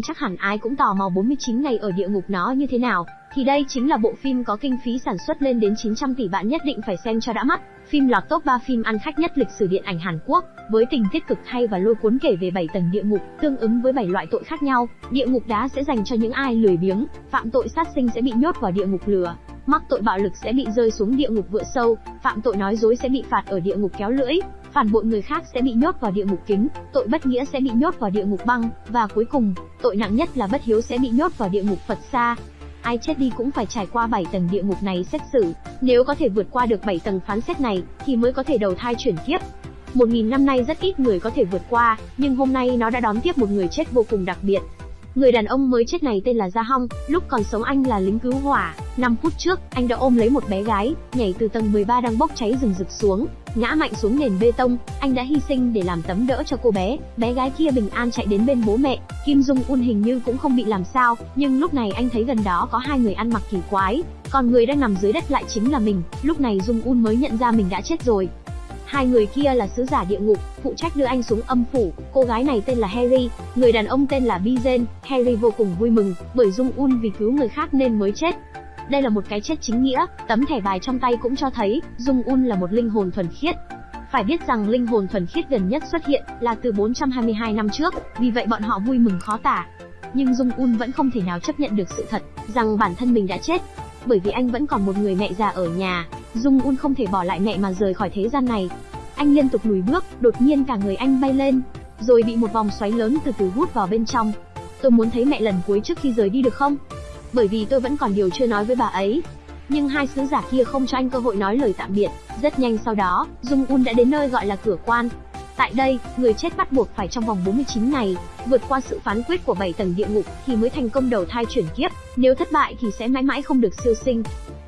chắc hẳn ai cũng tò mò 49 ngày ở địa ngục nó như thế nào, thì đây chính là bộ phim có kinh phí sản xuất lên đến 900 tỷ bạn nhất định phải xem cho đã mắt. Phim lọt top 3 phim ăn khách nhất lịch sử điện ảnh Hàn Quốc, với tình tiết cực hay và lôi cuốn kể về 7 tầng địa ngục, tương ứng với 7 loại tội khác nhau. Địa ngục đá sẽ dành cho những ai lười biếng, phạm tội sát sinh sẽ bị nhốt vào địa ngục lửa, mắc tội bạo lực sẽ bị rơi xuống địa ngục vựa sâu, phạm tội nói dối sẽ bị phạt ở địa ngục kéo lưỡi, phản bội người khác sẽ bị nhốt vào địa ngục kính, tội bất nghĩa sẽ bị nhốt vào địa ngục băng, và cuối cùng, tội nặng nhất là bất hiếu sẽ bị nhốt vào địa ngục Phật xa. Ai chết đi cũng phải trải qua 7 tầng địa ngục này xét xử, nếu có thể vượt qua được 7 tầng phán xét này, thì mới có thể đầu thai chuyển kiếp. Một nghìn năm nay rất ít người có thể vượt qua, nhưng hôm nay nó đã đón tiếp một người chết vô cùng đặc biệt. Người đàn ông mới chết này tên là Gia Hong, lúc còn sống anh là lính cứu hỏa. 5 phút trước, anh đã ôm lấy một bé gái, nhảy từ tầng 13 đang bốc cháy rừng rực xuống, ngã mạnh xuống nền bê tông, anh đã hy sinh để làm tấm đỡ cho cô bé. Bé gái kia bình an chạy đến bên bố mẹ, Kim Dung Un hình như cũng không bị làm sao, nhưng lúc này anh thấy gần đó có hai người ăn mặc kỳ quái, còn người đang nằm dưới đất lại chính là mình. Lúc này Dung Un mới nhận ra mình đã chết rồi. Hai người kia là sứ giả địa ngục, phụ trách đưa anh xuống âm phủ. Cô gái này tên là Harry, người đàn ông tên là Bizen. Harry vô cùng vui mừng, bởi Dung Un vì cứu người khác nên mới chết. Đây là một cái chết chính nghĩa, tấm thẻ bài trong tay cũng cho thấy, Dung Un là một linh hồn thuần khiết. Phải biết rằng linh hồn thuần khiết gần nhất xuất hiện là từ 422 năm trước, vì vậy bọn họ vui mừng khó tả. Nhưng Dung Un vẫn không thể nào chấp nhận được sự thật rằng bản thân mình đã chết, bởi vì anh vẫn còn một người mẹ già ở nhà, Dung Un không thể bỏ lại mẹ mà rời khỏi thế gian này. Anh liên tục lùi bước, đột nhiên cả người anh bay lên, rồi bị một vòng xoáy lớn từ từ hút vào bên trong. Tôi muốn thấy mẹ lần cuối trước khi rời đi được không? Bởi vì tôi vẫn còn điều chưa nói với bà ấy. Nhưng hai sứ giả kia không cho anh cơ hội nói lời tạm biệt. Rất nhanh sau đó, Dung Un đã đến nơi gọi là cửa quan. Tại đây, người chết bắt buộc phải trong vòng 49 ngày, vượt qua sự phán quyết của 7 tầng địa ngục thì mới thành công đầu thai chuyển kiếp, nếu thất bại thì sẽ mãi mãi không được siêu sinh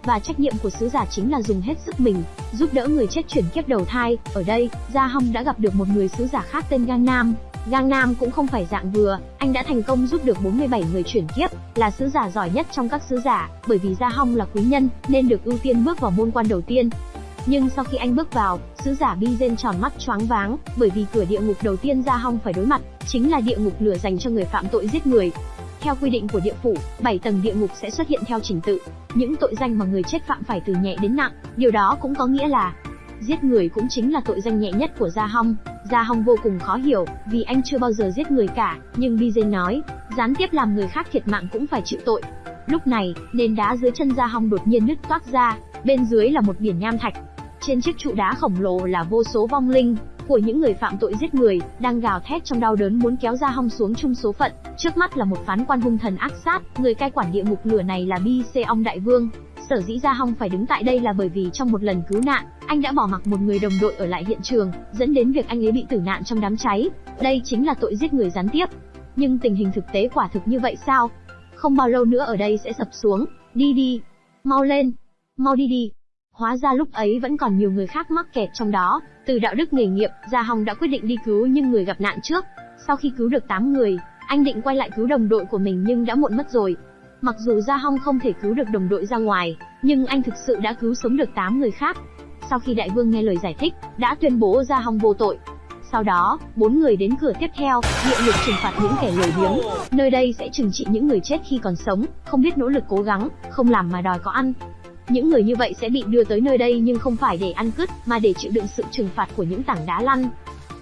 và trách nhiệm của sứ giả chính là dùng hết sức mình, giúp đỡ người chết chuyển kiếp đầu thai. Ở đây, Gia Hong đã gặp được một người sứ giả khác tên Gang Nam. Gang Nam cũng không phải dạng vừa, anh đã thành công giúp được 47 người chuyển kiếp, là sứ giả giỏi nhất trong các sứ giả, bởi vì Gia Hong là quý nhân, nên được ưu tiên bước vào môn quan đầu tiên. Nhưng sau khi anh bước vào, sứ giả Bi Bizen tròn mắt choáng váng, bởi vì cửa địa ngục đầu tiên Gia Hong phải đối mặt, chính là địa ngục lửa dành cho người phạm tội giết người. Theo quy định của địa phủ, 7 tầng địa ngục sẽ xuất hiện theo trình tự. Những tội danh mà người chết phạm phải từ nhẹ đến nặng, điều đó cũng có nghĩa là giết người cũng chính là tội danh nhẹ nhất của Gia Hong. Gia Hong vô cùng khó hiểu, vì anh chưa bao giờ giết người cả, nhưng BJ nói, gián tiếp làm người khác thiệt mạng cũng phải chịu tội. Lúc này, nền đá dưới chân Gia Hong đột nhiên nứt toác ra, bên dưới là một biển nham thạch. Trên chiếc trụ đá khổng lồ là vô số vong linh, của những người phạm tội giết người, đang gào thét trong đau đớn muốn kéo ra hong xuống chung số phận. Trước mắt là một phán quan hung thần ác sát, người cai quản địa ngục lửa này là Bi Xê Ong Đại Vương. Sở dĩ Gia Hong phải đứng tại đây là bởi vì trong một lần cứu nạn, anh đã bỏ mặc một người đồng đội ở lại hiện trường, dẫn đến việc anh ấy bị tử nạn trong đám cháy. Đây chính là tội giết người gián tiếp. Nhưng tình hình thực tế quả thực như vậy sao? Không bao lâu nữa ở đây sẽ sập xuống. Đi đi, mau lên, mau đi đi. Hóa ra lúc ấy vẫn còn nhiều người khác mắc kẹt trong đó, từ đạo đức nghề nghiệp, Gia Hồng đã quyết định đi cứu những người gặp nạn trước. Sau khi cứu được 8 người, anh định quay lại cứu đồng đội của mình nhưng đã muộn mất rồi. Mặc dù Gia Hong không thể cứu được đồng đội ra ngoài, nhưng anh thực sự đã cứu sống được 8 người khác. Sau khi đại vương nghe lời giải thích, đã tuyên bố Gia Hong vô tội. Sau đó, bốn người đến cửa tiếp theo, địa lực trừng phạt những kẻ lười biếng. Nơi đây sẽ trừng trị những người chết khi còn sống, không biết nỗ lực cố gắng, không làm mà đòi có ăn. Những người như vậy sẽ bị đưa tới nơi đây nhưng không phải để ăn cứt, mà để chịu đựng sự trừng phạt của những tảng đá lăn.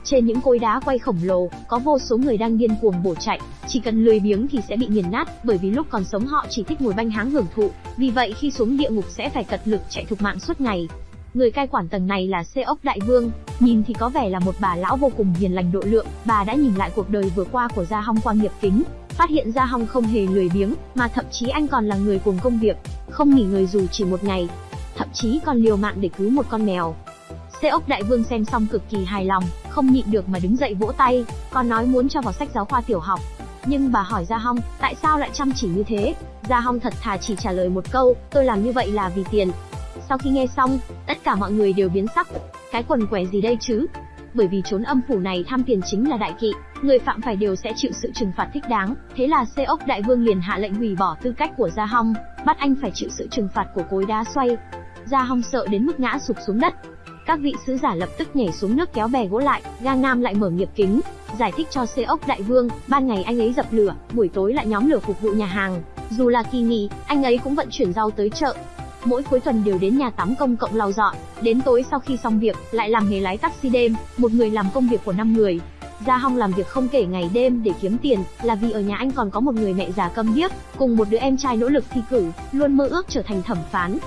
Trên những cối đá quay khổng lồ, có vô số người đang điên cuồng bổ chạy, chỉ cần lười biếng thì sẽ bị nghiền nát, bởi vì lúc còn sống họ chỉ thích ngồi banh háng hưởng thụ, vì vậy khi xuống địa ngục sẽ phải cật lực chạy thục mạng suốt ngày. Người cai quản tầng này là Xê ốc đại vương, nhìn thì có vẻ là một bà lão vô cùng hiền lành độ lượng, bà đã nhìn lại cuộc đời vừa qua của Gia Hong qua nghiệp kính, phát hiện ra Hong không hề lười biếng, mà thậm chí anh còn là người cùng công việc, không nghỉ người dù chỉ một ngày, thậm chí còn liều mạng để cứu một con mèo. xe ốc đại vương xem xong cực kỳ hài lòng, không nhịn được mà đứng dậy vỗ tay, còn nói muốn cho vào sách giáo khoa tiểu học. Nhưng bà hỏi Gia Hong, tại sao lại chăm chỉ như thế? Gia Hong thật thà chỉ trả lời một câu, tôi làm như vậy là vì tiền. Sau khi nghe xong, tất cả mọi người đều biến sắc. Cái quần què gì đây chứ? Bởi vì trốn âm phủ này tham tiền chính là đại kỵ, người phạm phải đều sẽ chịu sự trừng phạt thích đáng. Thế là Xê ốc đại vương liền hạ lệnh hủy bỏ tư cách của Gia Hong, bắt anh phải chịu sự trừng phạt của cối đá xoay. Gia Hong sợ đến mức ngã sụp xuống đất. các vị sứ giả lập tức nhảy xuống nước kéo bè gỗ lại, Gang Nam lại mở nghiệp kính, giải thích cho Xê ốc đại vương, ban ngày anh ấy dập lửa, buổi tối lại nhóm lửa phục vụ nhà hàng, dù là kỳ nghỉ, anh ấy cũng vận chuyển rau tới chợ. Mỗi cuối tuần đều đến nhà tắm công cộng lau dọn, đến tối sau khi xong việc, lại làm nghề lái taxi đêm, một người làm công việc của năm người. Gia Hong làm việc không kể ngày đêm để kiếm tiền, là vì ở nhà anh còn có một người mẹ già câm điếc, cùng một đứa em trai nỗ lực thi cử, luôn mơ ước trở thành thẩm phán.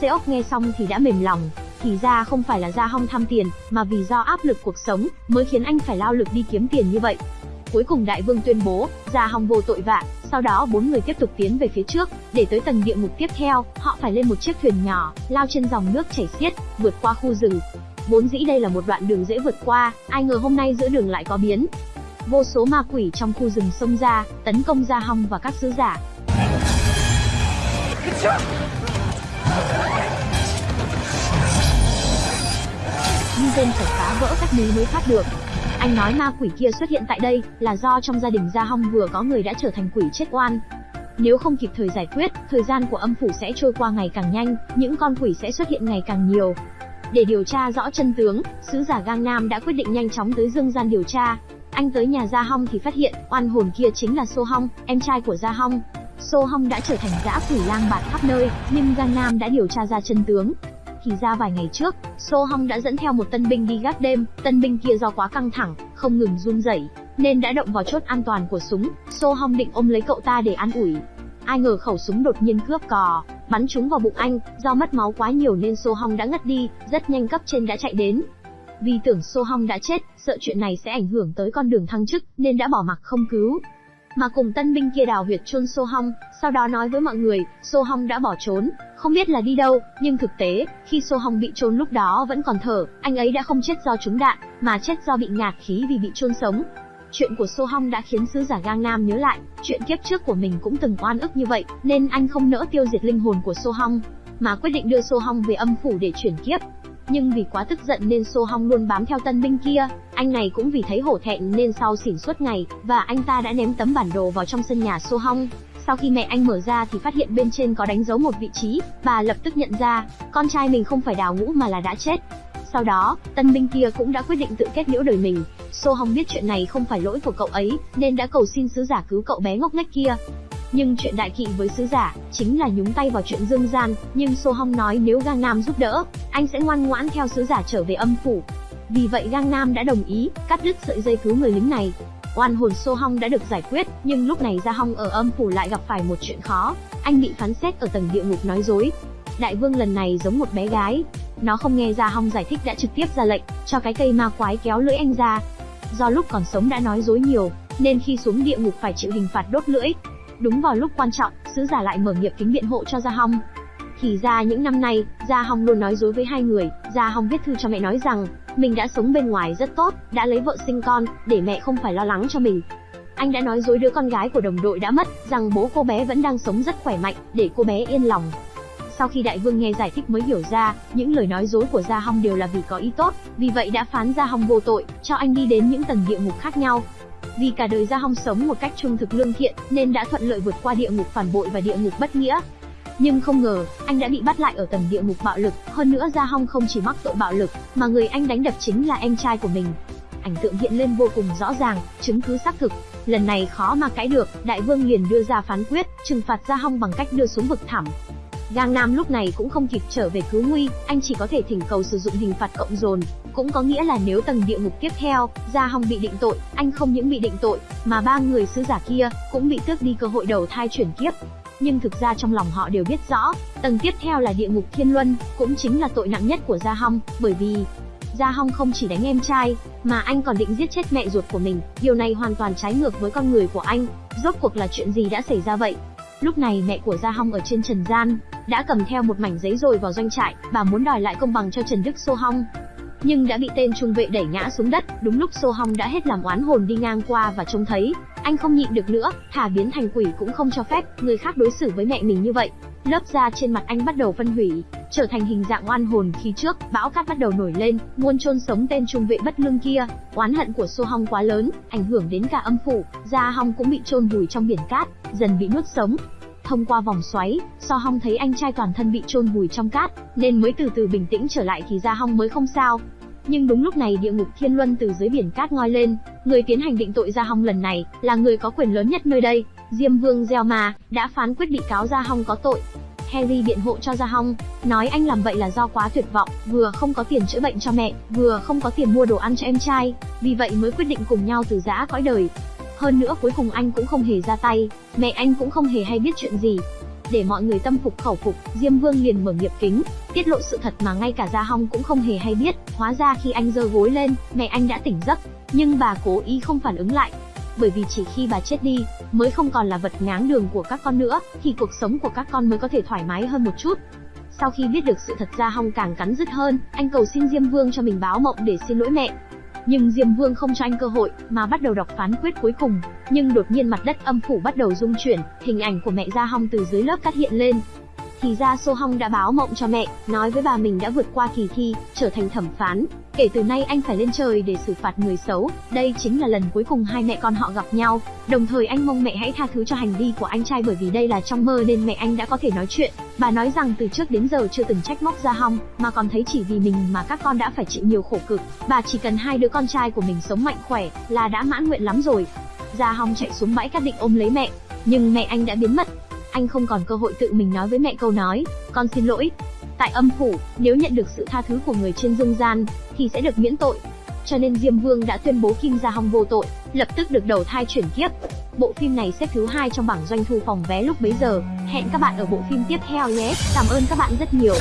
Seok nghe xong thì đã mềm lòng, thì ra không phải là Gia Hong tham tiền, mà vì do áp lực cuộc sống, mới khiến anh phải lao lực đi kiếm tiền như vậy. Cuối cùng đại vương tuyên bố, Gia Hong vô tội vạ, sau đó bốn người tiếp tục tiến về phía trước, để tới tầng địa ngục tiếp theo, họ phải lên một chiếc thuyền nhỏ, lao trên dòng nước chảy xiết, vượt qua khu rừng. Vốn dĩ đây là một đoạn đường dễ vượt qua, ai ngờ hôm nay giữa đường lại có biến. Vô số ma quỷ trong khu rừng xông ra, tấn công Gia Hong và các sứ giả. Nhưng tên phải phá vỡ các núi mới thoát được. Anh nói ma quỷ kia xuất hiện tại đây là do trong gia đình Gia Hong vừa có người đã trở thành quỷ chết oan. Nếu không kịp thời giải quyết, thời gian của âm phủ sẽ trôi qua ngày càng nhanh, những con quỷ sẽ xuất hiện ngày càng nhiều. Để điều tra rõ chân tướng, sứ giả Gang Nam đã quyết định nhanh chóng tới Dương gian điều tra. Anh tới nhà Gia Hong thì phát hiện, oan hồn kia chính là So Hong, em trai của Gia Hong. So Hong đã trở thành dã quỷ lang bạt khắp nơi, nhưng Gang Nam đã điều tra ra chân tướng, thì ra vài ngày trước, So Hong đã dẫn theo một tân binh đi gác đêm, tân binh kia do quá căng thẳng, không ngừng run rẩy, nên đã động vào chốt an toàn của súng. So Hong định ôm lấy cậu ta để an ủi. Ai ngờ khẩu súng đột nhiên cướp cò, bắn trúng vào bụng anh, do mất máu quá nhiều nên So Hong đã ngất đi, rất nhanh cấp trên đã chạy đến. Vì tưởng So Hong đã chết, sợ chuyện này sẽ ảnh hưởng tới con đường thăng chức, nên đã bỏ mặc không cứu mà cùng tân binh kia đào huyệt chôn Sô Hong, sau đó nói với mọi người, Sô Hong đã bỏ trốn, không biết là đi đâu, nhưng thực tế, khi Sô Hong bị chôn lúc đó vẫn còn thở, anh ấy đã không chết do trúng đạn, mà chết do bị ngạt khí vì bị chôn sống. Chuyện của Sô Hong đã khiến sứ giả Gang Nam nhớ lại, chuyện kiếp trước của mình cũng từng oan ức như vậy, nên anh không nỡ tiêu diệt linh hồn của Sô Hong, mà quyết định đưa Sô Hong về âm phủ để chuyển kiếp. Nhưng vì quá tức giận nên Sô Hong luôn bám theo tân binh kia, anh này cũng vì thấy hổ thẹn nên sau xỉn suốt ngày, và anh ta đã ném tấm bản đồ vào trong sân nhà Sô Hong. Sau khi mẹ anh mở ra thì phát hiện bên trên có đánh dấu một vị trí, bà lập tức nhận ra, con trai mình không phải đào ngũ mà là đã chết. Sau đó, tân binh kia cũng đã quyết định tự kết liễu đời mình. Sô Hong biết chuyện này không phải lỗi của cậu ấy, nên đã cầu xin sứ giả cứu cậu bé ngốc nghếch kia. Nhưng chuyện đại kỵ với sứ giả, chính là nhúng tay vào chuyện dương gian, nhưng Sô Hong nói nếu Gang Nam giúp đỡ, anh sẽ ngoan ngoãn theo sứ giả trở về âm phủ. Vì vậy Gang Nam đã đồng ý, cắt đứt sợi dây cứu người lính này. Oan hồn Sô Hong đã được giải quyết, nhưng lúc này Gia Hong ở âm phủ lại gặp phải một chuyện khó. Anh bị phán xét ở tầng địa ngục nói dối. Đại vương lần này giống một bé gái. Nó không nghe Gia Hong giải thích đã trực tiếp ra lệnh, cho cái cây ma quái kéo lưỡi anh ra. Do lúc còn sống đã nói dối nhiều, nên khi xuống địa ngục phải chịu hình phạt đốt lưỡi. Đúng vào lúc quan trọng, sứ giả lại mở nghiệp kính biện hộ cho Gia Hong. Thì ra những năm nay, Gia Hong luôn nói dối với hai người, Gia Hong viết thư cho mẹ nói rằng, mình đã sống bên ngoài rất tốt, đã lấy vợ sinh con, để mẹ không phải lo lắng cho mình. Anh đã nói dối đứa con gái của đồng đội đã mất, rằng bố cô bé vẫn đang sống rất khỏe mạnh, để cô bé yên lòng. Sau khi đại vương nghe giải thích mới hiểu ra, những lời nói dối của Gia Hong đều là vì có ý tốt, vì vậy đã phán Gia Hong vô tội, cho anh đi đến những tầng địa ngục khác nhau. Vì cả đời Gia Hong sống một cách trung thực lương thiện, nên đã thuận lợi vượt qua địa ngục phản bội và địa ngục bất nghĩa. Nhưng không ngờ, anh đã bị bắt lại ở tầng địa ngục bạo lực, hơn nữa Gia Hong không chỉ mắc tội bạo lực, mà người anh đánh đập chính là em trai của mình. Ảnh tượng hiện lên vô cùng rõ ràng, chứng cứ xác thực. Lần này khó mà cãi được, đại vương liền đưa ra phán quyết, trừng phạt Gia Hong bằng cách đưa xuống vực thẳm. Giang Nam lúc này cũng không kịp trở về cứu nguy, anh chỉ có thể thỉnh cầu sử dụng hình phạt cộng dồn, cũng có nghĩa là nếu tầng địa ngục tiếp theo, Gia Hong bị định tội, anh không những bị định tội, mà ba người sứ giả kia cũng bị tước đi cơ hội đầu thai chuyển kiếp. Nhưng thực ra trong lòng họ đều biết rõ, tầng tiếp theo là địa ngục thiên luân, cũng chính là tội nặng nhất của Gia Hong, bởi vì Gia Hong không chỉ đánh em trai, mà anh còn định giết chết mẹ ruột của mình, điều này hoàn toàn trái ngược với con người của anh. Rốt cuộc là chuyện gì đã xảy ra vậy? Lúc này mẹ của Gia Hong ở trên trần gian, đã cầm theo một mảnh giấy rồi vào doanh trại, bà muốn đòi lại công bằng cho Trần Đức Sô Hong. Nhưng đã bị tên trung vệ đẩy ngã xuống đất, đúng lúc Sô Hong đã hết làm oán hồn đi ngang qua và trông thấy, anh không nhịn được nữa, thả biến thành quỷ cũng không cho phép người khác đối xử với mẹ mình như vậy. Lớp da trên mặt anh bắt đầu phân hủy, trở thành hình dạng oan hồn khi trước, bão cát bắt đầu nổi lên, muôn chôn sống tên trung vệ bất lương kia. Oán hận của Sô Hong quá lớn, ảnh hưởng đến cả âm phủ, da Hong cũng bị chôn vùi trong biển cát, dần bị nuốt sống. Thông qua vòng xoáy, So Hong thấy anh trai toàn thân bị chôn vùi trong cát, nên mới từ từ bình tĩnh trở lại thì da Hong mới không sao. Nhưng đúng lúc này địa ngục thiên luân từ dưới biển cát ngoi lên, người tiến hành định tội Gia Hong lần này là người có quyền lớn nhất nơi đây, Diêm Vương Gieo Ma đã phán quyết bị cáo Gia Hong có tội. Harry biện hộ cho Gia Hong, nói anh làm vậy là do quá tuyệt vọng, vừa không có tiền chữa bệnh cho mẹ, vừa không có tiền mua đồ ăn cho em trai, vì vậy mới quyết định cùng nhau từ giã cõi đời. Hơn nữa cuối cùng anh cũng không hề ra tay, mẹ anh cũng không hề hay biết chuyện gì. Để mọi người tâm phục khẩu phục, Diêm Vương liền mở nghiệp kính, tiết lộ sự thật mà ngay cả Gia Hong cũng không hề hay biết, hóa ra khi anh giơ gối lên, mẹ anh đã tỉnh giấc, nhưng bà cố ý không phản ứng lại, bởi vì chỉ khi bà chết đi, mới không còn là vật ngáng đường của các con nữa, thì cuộc sống của các con mới có thể thoải mái hơn một chút. Sau khi biết được sự thật ra Hong càng cắn rứt hơn, anh cầu xin Diêm Vương cho mình báo mộng để xin lỗi mẹ. Nhưng Diêm Vương không cho anh cơ hội, mà bắt đầu đọc phán quyết cuối cùng. Nhưng đột nhiên mặt đất âm phủ bắt đầu rung chuyển, hình ảnh của mẹ Gia Hong từ dưới lớp cắt hiện lên, thì ra So Hong đã báo mộng cho mẹ, nói với bà mình đã vượt qua kỳ thi, trở thành thẩm phán. Kể từ nay anh phải lên trời để xử phạt người xấu, đây chính là lần cuối cùng hai mẹ con họ gặp nhau. Đồng thời anh mong mẹ hãy tha thứ cho hành vi của anh trai bởi vì đây là trong mơ nên mẹ anh đã có thể nói chuyện. Bà nói rằng từ trước đến giờ chưa từng trách móc Gia Hong, mà còn thấy chỉ vì mình mà các con đã phải chịu nhiều khổ cực. Bà chỉ cần hai đứa con trai của mình sống mạnh khỏe là đã mãn nguyện lắm rồi. Gia Hong chạy xuống bãi cát định ôm lấy mẹ, nhưng mẹ anh đã biến mất, anh không còn cơ hội tự mình nói với mẹ câu nói, con xin lỗi. Tại âm phủ, nếu nhận được sự tha thứ của người trên dương gian, thì sẽ được miễn tội. Cho nên Diêm Vương đã tuyên bố Kim Gia Hong vô tội, lập tức được đầu thai chuyển kiếp. Bộ phim này xếp thứ hai trong bảng doanh thu phòng vé lúc bấy giờ. Hẹn các bạn ở bộ phim tiếp theo nhé. Cảm ơn các bạn rất nhiều.